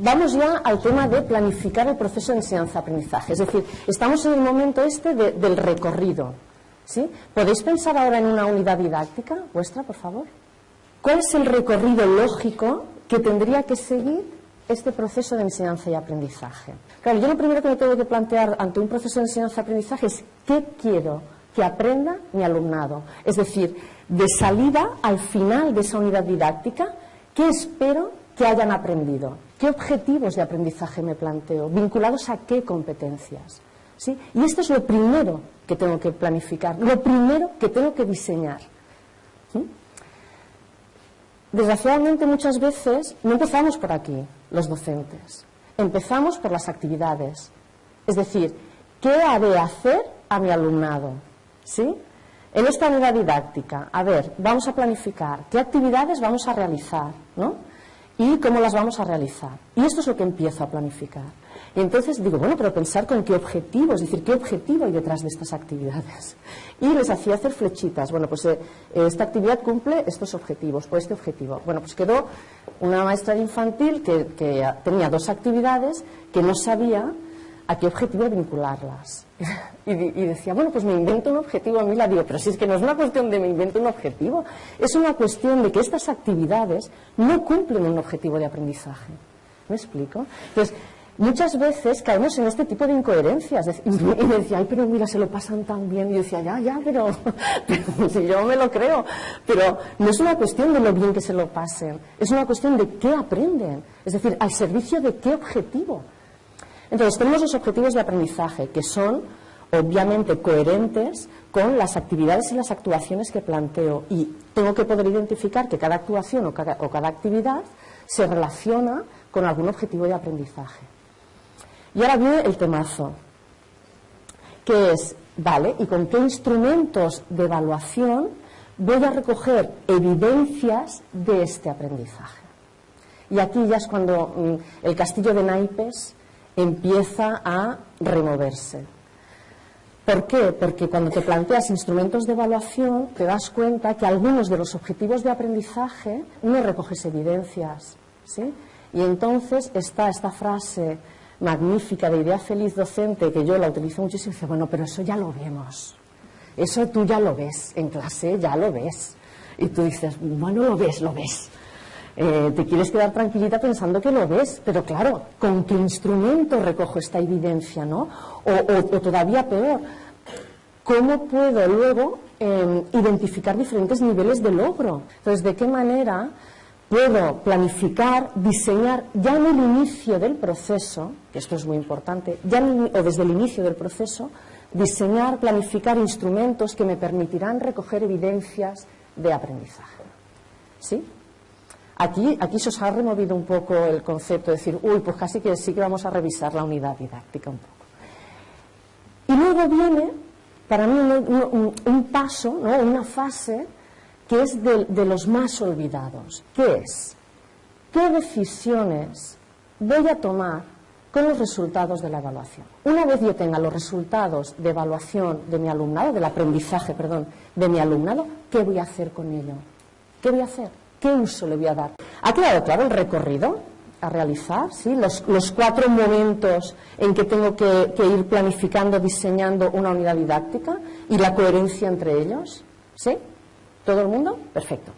vamos ya al tema de planificar el proceso de enseñanza-aprendizaje. Es decir, estamos en el momento este del recorrido. ¿sí? ¿Podéis pensar ahora en una unidad didáctica vuestra, por favor? ¿Cuál es el recorrido lógico que tendría que seguir este proceso de enseñanza y aprendizaje? Claro, yo lo primero que me tengo que plantear ante un proceso de enseñanza-aprendizaje es qué quiero que aprenda mi alumnado. Es decir, de salida al final de esa unidad didáctica, ¿qué espero que hayan aprendido? ¿Qué objetivos de aprendizaje me planteo? ¿Vinculados a qué competencias? ¿Sí? Y esto es lo primero que tengo que planificar, lo primero que tengo que diseñar. Desgraciadamente muchas veces no empezamos por aquí, los docentes. Empezamos por las actividades. Es decir, ¿qué haré hacer a mi alumnado? ¿Sí? En esta unidad didáctica, a ver, vamos a planificar qué actividades vamos a realizar, ¿no? Y cómo las vamos a realizar. Y esto es lo que empiezo a planificar. Y entonces digo, bueno, pero pensar con qué objetivo, es decir, qué objetivo hay detrás de estas actividades. Y les hacía hacer flechitas. Bueno, pues eh, esta actividad cumple estos objetivos, por este objetivo. Bueno, pues quedó una maestra de infantil que, que tenía dos actividades que no sabía a qué objetivo vincularlas. Y, decía, bueno, pues me invento un objetivo a mí, la digo, pero si es que no es una cuestión de me invento un objetivo, es una cuestión de que estas actividades no cumplen un objetivo de aprendizaje. ¿Me explico? Entonces, muchas veces caemos en este tipo de incoherencias. Y me decía, ay, pero mira, se lo pasan tan bien. Y yo decía, ya, ya, pero, pero si yo me lo creo. Pero no es una cuestión de lo bien que se lo pasen, es una cuestión de qué aprenden. Es decir, al servicio de qué objetivo. Entonces, tenemos los objetivos de aprendizaje, que son obviamente coherentes con las actividades y las actuaciones que planteo. Y tengo que poder identificar que cada actuación o cada, actividad se relaciona con algún objetivo de aprendizaje. Y ahora viene el temazo, que es, vale, ¿y con qué instrumentos de evaluación voy a recoger evidencias de este aprendizaje? Y aquí ya es cuando mm, el castillo de naipes empieza a removerse. ¿Por qué? Porque cuando te planteas instrumentos de evaluación te das cuenta que algunos de los objetivos de aprendizaje no recoges evidencias. ¿sí? Y entonces está esta frase magnífica de idea feliz docente que yo la utilizo muchísimo y dice, bueno, pero eso ya lo vemos. Eso tú ya lo ves en clase, ya lo ves. Y tú dices, bueno, lo ves, lo ves. Eh, te quieres quedar tranquilita pensando que lo ves, pero claro, ¿con qué instrumento recojo esta evidencia, no? O, todavía peor, ¿cómo puedo luego em, identificar diferentes niveles de logro? Entonces, ¿de qué manera puedo planificar, diseñar ya en el inicio del proceso, que esto es muy importante, ya o desde el inicio del proceso, diseñar, planificar instrumentos que me permitirán recoger evidencias de aprendizaje? ¿Sí? Aquí, aquí se os ha removido un poco el concepto de decir, uy, pues casi que sí que vamos a revisar la unidad didáctica un poco. Y luego viene, para mí, un, paso, una fase que es de, de los más olvidados, que es, ¿qué decisiones voy a tomar con los resultados de la evaluación. Una vez yo tenga los resultados de evaluación de mi alumnado, del aprendizaje, perdón, de mi alumnado, ¿qué voy a hacer con ello? ¿Qué voy a hacer? ¿Qué uso le voy a dar? ¿Ha quedado claro el recorrido a realizar? ¿sí? Los, cuatro momentos en que tengo que, que, ir planificando, diseñando una unidad didáctica y la coherencia entre ellos. ¿Sí? ¿Todo el mundo? Perfecto.